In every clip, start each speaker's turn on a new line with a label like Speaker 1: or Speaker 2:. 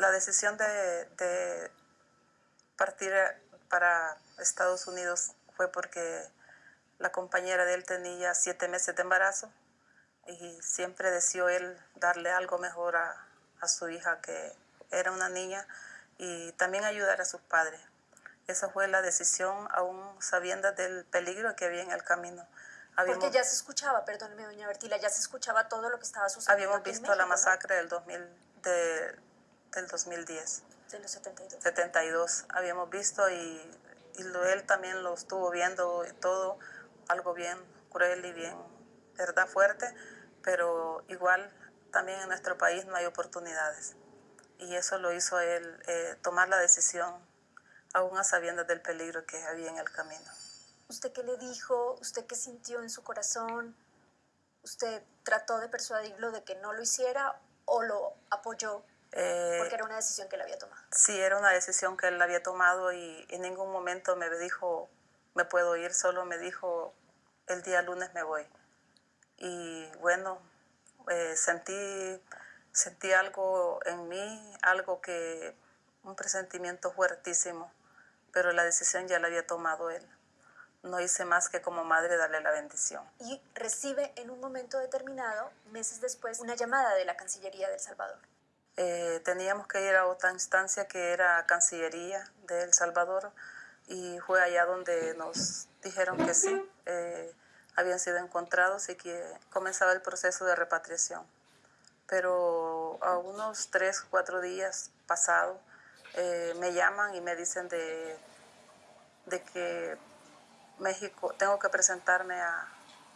Speaker 1: la decisión de, de partir para Estados Unidos fue porque la compañera de él tenía siete meses de embarazo y siempre deseó él darle algo mejor a, a su hija que era una niña y también ayudar a sus padres. Esa fue la decisión, aún sabiendo del peligro que había en el camino.
Speaker 2: Porque ya se escuchaba, perdóneme, doña Bertila, ya se escuchaba todo lo que estaba sucediendo.
Speaker 1: Habíamos visto la masacre del, 2000, del 2010.
Speaker 2: De los 72.
Speaker 1: 72, habíamos visto y, y lo, él también lo estuvo viendo y todo, algo bien cruel y bien, verdad, fuerte, pero igual también en nuestro país no hay oportunidades. Y eso lo hizo él eh, tomar la decisión, aún a sabiendas del peligro que había en el camino.
Speaker 2: ¿Usted qué le dijo? ¿Usted qué sintió en su corazón? ¿Usted trató de persuadirlo de que no lo hiciera o lo apoyó?
Speaker 1: Eh,
Speaker 2: porque era una decisión que él había tomado.
Speaker 1: Sí, era una decisión que él había tomado y en ningún momento me dijo, me puedo ir, solo me dijo, el día lunes me voy. Y bueno, eh, sentí, sentí algo en mí, algo que, un presentimiento fuertísimo, pero la decisión ya la había tomado él. No hice más que como madre darle la bendición.
Speaker 2: Y recibe en un momento determinado, meses después, una llamada de la Cancillería de El Salvador.
Speaker 1: Eh, teníamos que ir a otra instancia que era Cancillería de El Salvador y fue allá donde nos dijeron que sí. Eh, habían sido encontrados y que comenzaba el proceso de repatriación. Pero a unos tres, cuatro días pasados eh, me llaman y me dicen de, de que México, tengo que presentarme a,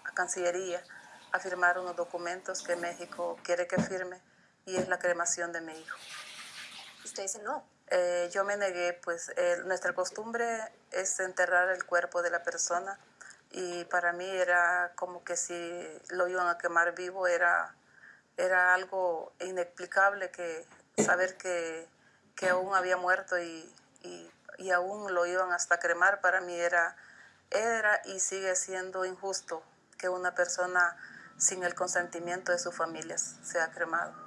Speaker 1: a Cancillería a firmar unos documentos que México quiere que firme y es la cremación de mi hijo.
Speaker 2: Usted dice no.
Speaker 1: Eh, yo me negué, pues nuestra costumbre es enterrar el cuerpo de la persona y para mí era como que si lo iban a quemar vivo era, era algo inexplicable que saber que, que aún había muerto y, y, y, aún lo iban hasta cremar para mí era, era y sigue siendo injusto que una persona sin el consentimiento de sus familias sea cremado.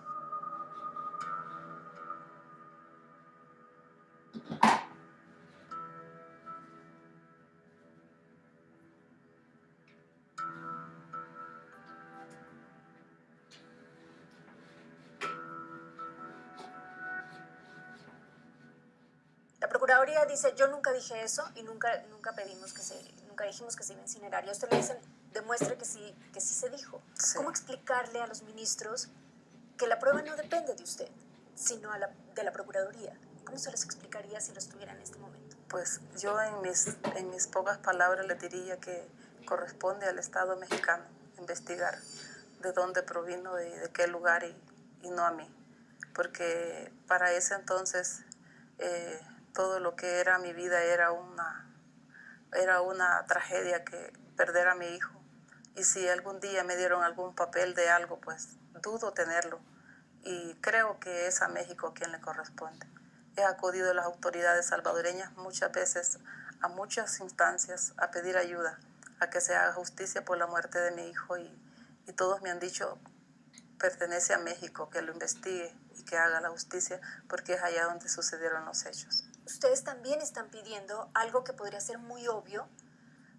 Speaker 2: Procuraduría dice, yo nunca dije eso y nunca, nunca pedimos que se, nunca dijimos que se iba a incinerar. Y a usted le dicen, demuestre que sí, que sí se dijo.
Speaker 1: Sí.
Speaker 2: ¿Cómo explicarle a los ministros que la prueba no depende de usted, sino a la, de la Procuraduría? ¿Cómo se les explicaría si lo estuviera en este momento?
Speaker 1: Pues yo en mis, en mis pocas palabras le diría que corresponde al Estado mexicano investigar de dónde provino, de, de qué lugar y, y, no a mí. Porque para ese entonces eh, todo lo que era mi vida era una, era una tragedia que perder a mi hijo. Y si algún día me dieron algún papel de algo, pues dudo tenerlo. Y creo que es a México quien le corresponde. He acudido a las autoridades salvadoreñas muchas veces a muchas instancias a pedir ayuda, a que se haga justicia por la muerte de mi hijo y, y todos me han dicho pertenece a México, que lo investigue y que haga la justicia porque es allá donde sucedieron los hechos.
Speaker 2: Ustedes también están pidiendo algo que podría ser muy obvio,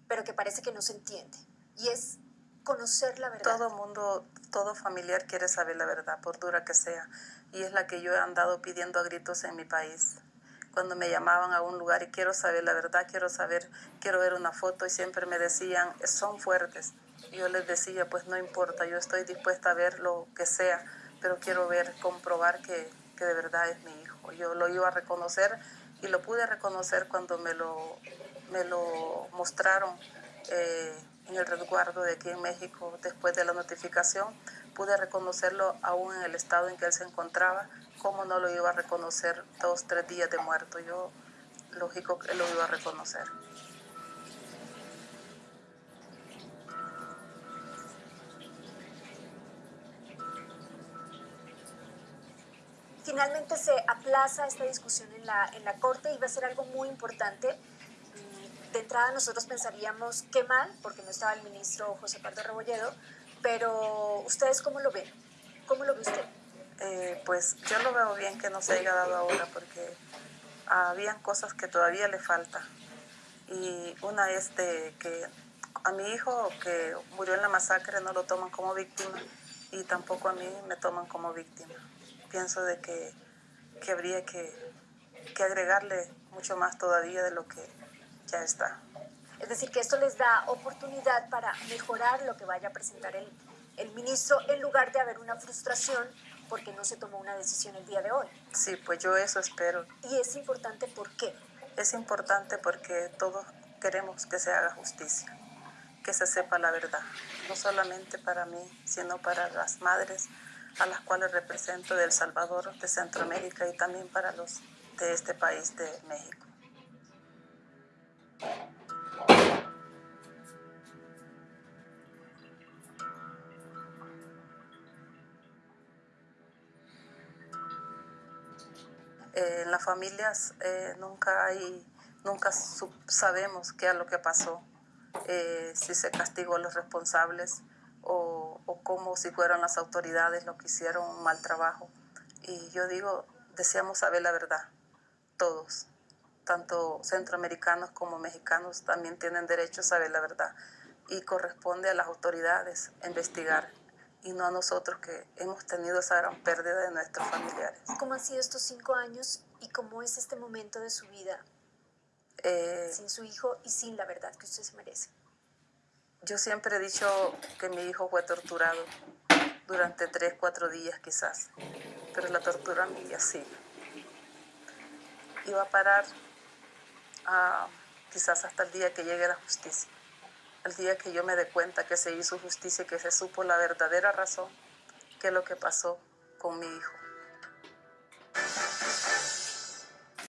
Speaker 2: pero que parece que no se entiende, y es conocer la verdad.
Speaker 1: Todo mundo, todo familiar quiere saber la verdad, por dura que sea, y es la que yo he andado pidiendo a gritos en mi país. Cuando me llamaban a un lugar y quiero saber la verdad, quiero saber, quiero ver una foto y siempre me decían, son fuertes. Yo les decía, pues no importa, yo estoy dispuesta a ver lo que sea, pero quiero ver, comprobar que, que de verdad es mi hijo. Yo lo iba a reconocer y lo pude reconocer cuando me lo, me lo mostraron eh, en el resguardo de aquí en México después de la notificación. Pude reconocerlo aún en el estado en que él se encontraba. ¿Cómo no lo iba a reconocer dos, tres días de muerto? Yo, lógico que lo iba a reconocer.
Speaker 2: Finalmente se aplaza esta discusión en la, en la Corte y va a ser algo muy importante. De entrada nosotros pensaríamos qué mal, porque no estaba el ministro José Pardo Rebolledo, pero ¿ustedes cómo lo ven? ¿Cómo lo ve usted?
Speaker 1: Eh, pues yo lo veo bien que no se haya dado ahora porque habían cosas que todavía le falta. Y una es que a mi hijo que murió en la masacre no lo toman como víctima y tampoco a mí me toman como víctima. Pienso de que, que habría que, que agregarle mucho más todavía de lo que ya está.
Speaker 2: Es decir, que esto les da oportunidad para mejorar lo que vaya a presentar el, el ministro en lugar de haber una frustración porque no se tomó una decisión el día de hoy.
Speaker 1: Sí, pues yo eso espero.
Speaker 2: Y es importante, ¿por qué?
Speaker 1: Es importante porque todos queremos que se haga justicia, que se sepa la verdad, no solamente para mí, sino para las madres a las cuales represento de El Salvador, de Centroamérica y también para los de este país de México. Eh, en las familias eh, nunca hay, nunca sabemos qué es lo que pasó, eh, si se castigó a los responsables o, o cómo si fueron las autoridades los que hicieron un mal trabajo. Y yo digo, deseamos saber la verdad, todos, tanto centroamericanos como mexicanos también tienen derecho a saber la verdad y corresponde a las autoridades investigar y no a nosotros que hemos tenido esa gran pérdida de nuestros familiares.
Speaker 2: ¿Cómo han sido estos cinco años y cómo es este momento de su vida
Speaker 1: Eh,
Speaker 2: sin su hijo y sin la verdad que usted se merece?
Speaker 1: Yo siempre he dicho que mi hijo fue torturado durante tres, cuatro días quizás, pero la tortura mía. Y va a parar ah, quizás hasta el día que llegue la justicia, el día que yo me dé cuenta que se hizo justicia que se supo la verdadera razón que es lo que pasó con mi hijo.